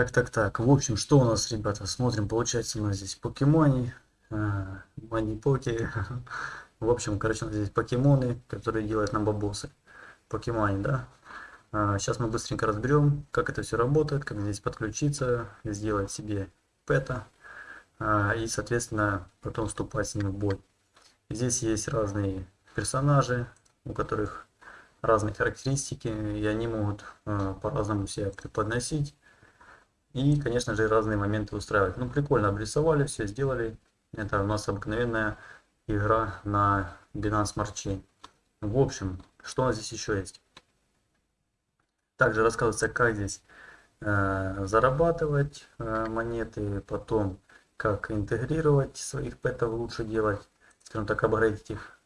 Так, так, так. В общем, что у нас, ребята? Смотрим, получается у нас здесь покемони, мани-поки. В общем, короче, у нас здесь покемоны, которые делают нам бабосы. Покемони, да? Сейчас а, мы быстренько разберем, как это все работает, как здесь подключиться, сделать себе пэта. А, и, соответственно, потом вступать с ним в бой. Здесь есть разные персонажи, у которых разные характеристики, и они могут а, по-разному себя преподносить. И, конечно же, разные моменты устраивать. Ну, прикольно обрисовали, все сделали. Это у нас обыкновенная игра на Binance Smart Chain. В общем, что у нас здесь еще есть? Также рассказывается, как здесь э, зарабатывать э, монеты, потом как интегрировать своих пэтов лучше делать, скажем так, апгрейдить их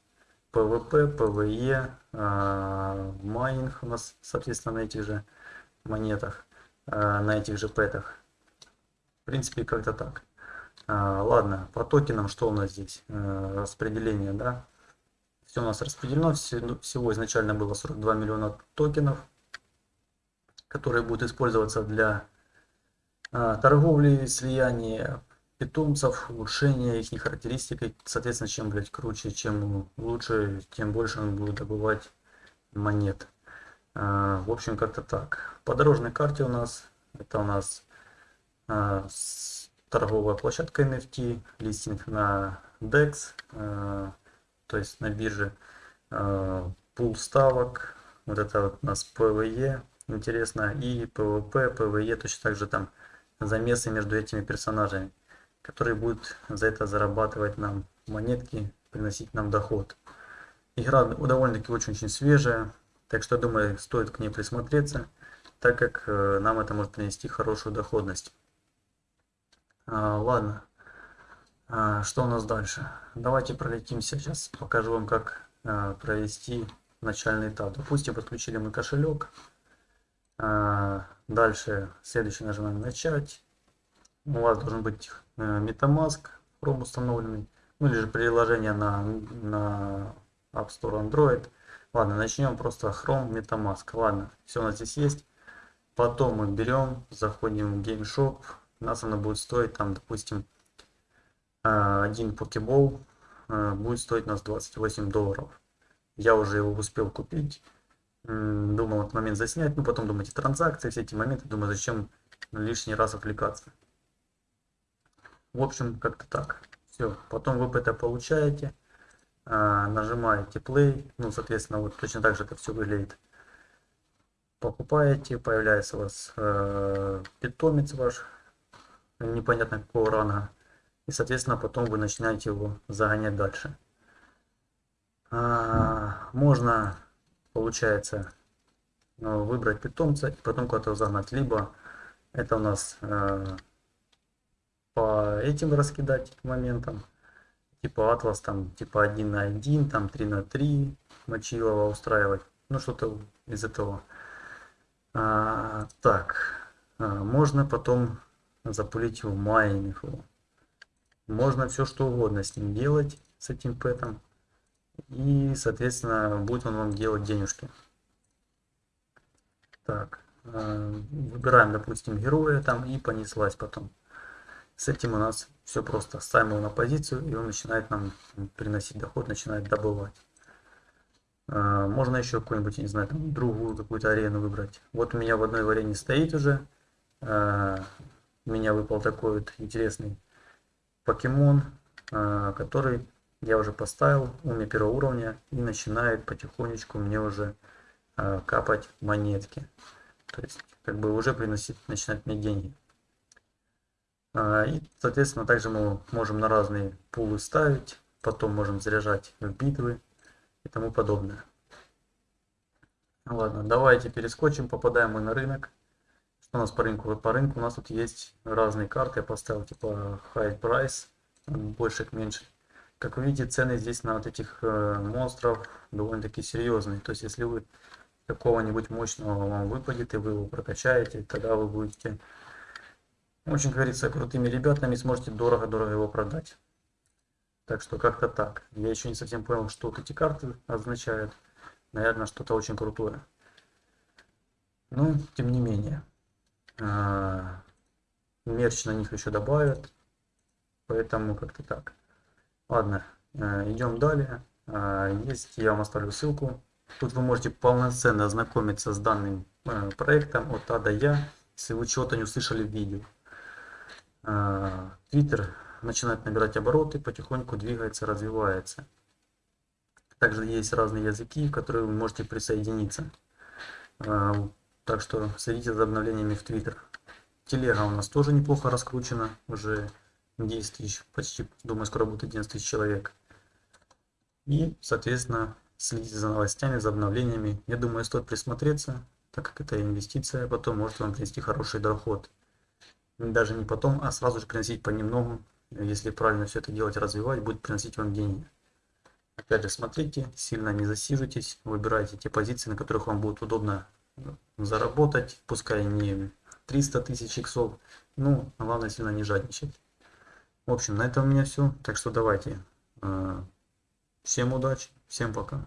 PvP, PvE, э, майнинг у нас, соответственно, на этих же монетах, на этих же пэтах. В принципе, как-то так. А, ладно, по токенам что у нас здесь? А, распределение, да? Все у нас распределено, ну, всего изначально было 42 миллиона токенов, которые будут использоваться для торговли, слияния питомцев, улучшения их характеристик. Соответственно, чем, блядь, круче, чем лучше, тем больше он будет добывать монет. А, в общем, как-то так. По дорожной карте у нас, это у нас а, торговая площадка NFT, листинг на DEX, э, то есть на бирже, пул ставок, вот это вот у нас PVE, интересно, и PVP, PVE, точно так же там замесы между этими персонажами, которые будут за это зарабатывать нам монетки, приносить нам доход. Игра довольно-таки очень-очень свежая, так что, думаю, стоит к ней присмотреться, так как э, нам это может принести хорошую доходность. А, ладно. А, что у нас дальше? Давайте пролетимся. Сейчас покажу вам, как а, провести начальный этап. Допустим, подключили мы кошелек. А, дальше следующий нажимаем начать. У вас должен быть а, MetaMask Chrome установленный. Ну или же приложение на, на App Store Android. Ладно, начнем просто Chrome MetaMask. Ладно, все у нас здесь есть. Потом мы берем, заходим в Game Shop, нас она будет стоить там, допустим, а, один покебол а, будет стоить нас 28 долларов. Я уже его успел купить, думал этот момент заснять, ну потом думаете транзакции, все эти моменты, думаю, зачем лишний раз отвлекаться. В общем, как-то так. Все, потом вы это получаете, нажимаете play, ну, соответственно, вот точно так же это все выглядит. Покупаете, появляется у вас э, питомец ваш, непонятно какого ранга. И, соответственно, потом вы начинаете его загонять дальше. А, можно, получается, ну, выбрать питомца и потом куда-то загнать. Либо это у нас э, по этим раскидать моментам. Типа атлас, там, типа 1 на 1, там 3 на 3 мочилова устраивать. Ну, что-то из этого. А, так, а, можно потом запулить его майнинг Можно все что угодно с ним делать, с этим пэтом. И, соответственно, будет он вам делать денежки. Так, э, выбираем, допустим, героя там и понеслась потом. С этим у нас все просто. Ставим его на позицию, и он начинает нам приносить доход, начинает добывать. Э, можно еще какую-нибудь, не знаю, там, другую какую-то арену выбрать. Вот у меня в одной варене стоит уже. Э, у меня выпал такой вот интересный покемон, а, который я уже поставил, у меня первого уровня, и начинает потихонечку мне уже а, капать монетки. То есть, как бы уже приносить, начинать мне деньги. А, и, соответственно, также мы можем на разные пулы ставить, потом можем заряжать в битвы и тому подобное. Ладно, давайте перескочим, попадаем мы на рынок у нас по рынку? По рынку у нас тут есть разные карты. Я поставил типа high price, больше к меньше. Как вы видите, цены здесь на вот этих э, монстров довольно-таки серьезные. То есть, если вы какого-нибудь мощного вам выпадет и вы его прокачаете, тогда вы будете, очень говорится, крутыми ребятами сможете дорого-дорого его продать. Так что как-то так. Я еще не совсем понял, что вот эти карты означают. Наверное, что-то очень крутое. Ну, тем не менее. А, мерч на них еще добавят. Поэтому как-то так. Ладно, э, идем далее. Э, есть, я вам оставлю ссылку. Тут вы можете полноценно ознакомиться с данным э, проектом от А до Я, если вы чего-то не услышали в видео. Твиттер начинает набирать обороты, потихоньку двигается, развивается. Также есть разные языки, в которые вы можете присоединиться. Так что следите за обновлениями в Твиттер. Телега у нас тоже неплохо раскручена, уже 10 тысяч, почти, думаю, скоро будет 11 тысяч человек. И, соответственно, следите за новостями, за обновлениями. Я думаю, стоит присмотреться, так как это инвестиция, потом может вам принести хороший доход. Даже не потом, а сразу же приносить понемногу. Если правильно все это делать, развивать, будет приносить вам деньги. Опять же, смотрите, сильно не засиживайтесь, выбирайте те позиции, на которых вам будет удобно заработать, пускай не 300 тысяч иксов, ну, главное сильно не жадничать. В общем, на этом у меня все. Так что давайте. Э, всем удачи, всем пока.